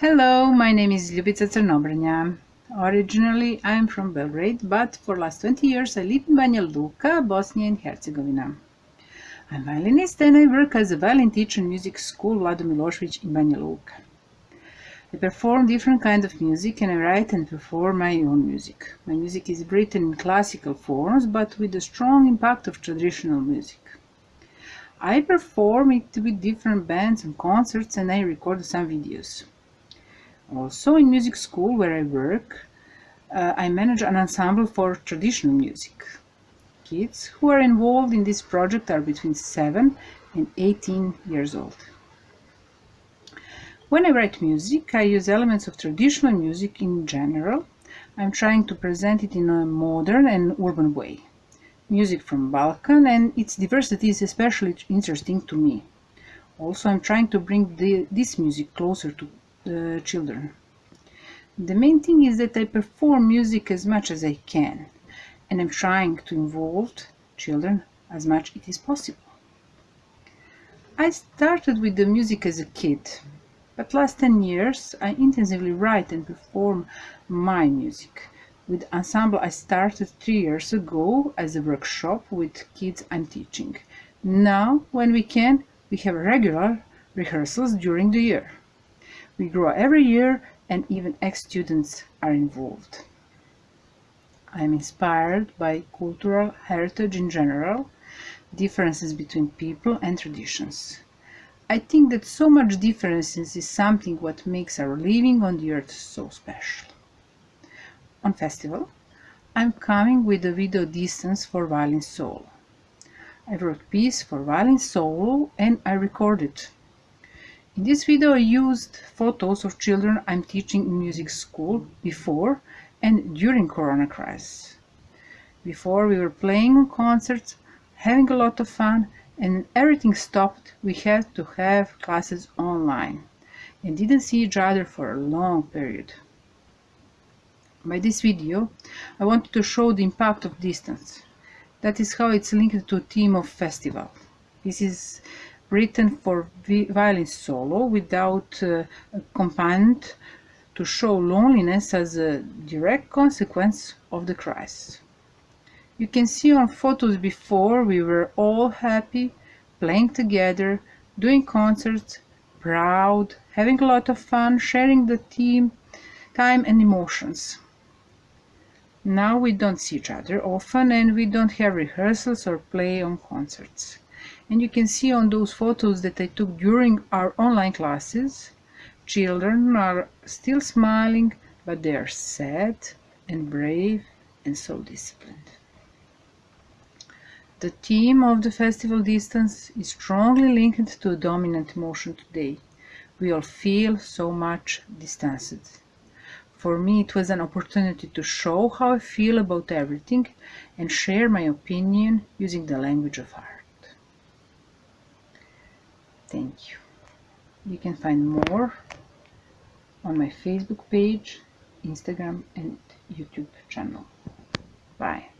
Hello, my name is Ljubica Crnobrnja. Originally, I am from Belgrade, but for last 20 years I live in Banja Luka, Bosnia and Herzegovina. I'm violinist and I work as a violin teacher in music school Vlado Milošević in Banja Luka. I perform different kinds of music and I write and perform my own music. My music is written in classical forms, but with a strong impact of traditional music. I perform it with different bands and concerts and I record some videos. Also, in music school where I work, uh, I manage an ensemble for traditional music. Kids who are involved in this project are between 7 and 18 years old. When I write music, I use elements of traditional music in general. I'm trying to present it in a modern and urban way. Music from Balkan and its diversity is especially interesting to me. Also, I'm trying to bring the, this music closer to the children. The main thing is that I perform music as much as I can and I'm trying to involve children as much as it is possible. I started with the music as a kid, but last 10 years I intensively write and perform my music. With ensemble I started 3 years ago as a workshop with kids I'm teaching. Now, when we can, we have regular rehearsals during the year. We grow every year and even ex-students are involved. I am inspired by cultural heritage in general, differences between people and traditions. I think that so much differences is something what makes our living on the earth so special. On festival, I'm coming with a video distance for violin solo. I wrote piece for violin solo and I recorded in this video I used photos of children I'm teaching in music school before and during Corona crisis. Before we were playing on concerts, having a lot of fun, and everything stopped, we had to have classes online and didn't see each other for a long period. By this video, I wanted to show the impact of distance. That is how it's linked to theme of festival. This is written for violin solo without uh, accompaniment to show loneliness as a direct consequence of the crisis. You can see on photos before we were all happy, playing together, doing concerts, proud, having a lot of fun, sharing the team, time and emotions. Now we don't see each other often and we don't have rehearsals or play on concerts and you can see on those photos that I took during our online classes children are still smiling but they are sad and brave and so disciplined. The theme of the festival distance is strongly linked to a dominant emotion today. We all feel so much distanced. For me it was an opportunity to show how I feel about everything and share my opinion using the language of art. Thank you. You can find more on my Facebook page, Instagram and YouTube channel. Bye.